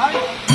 Hi.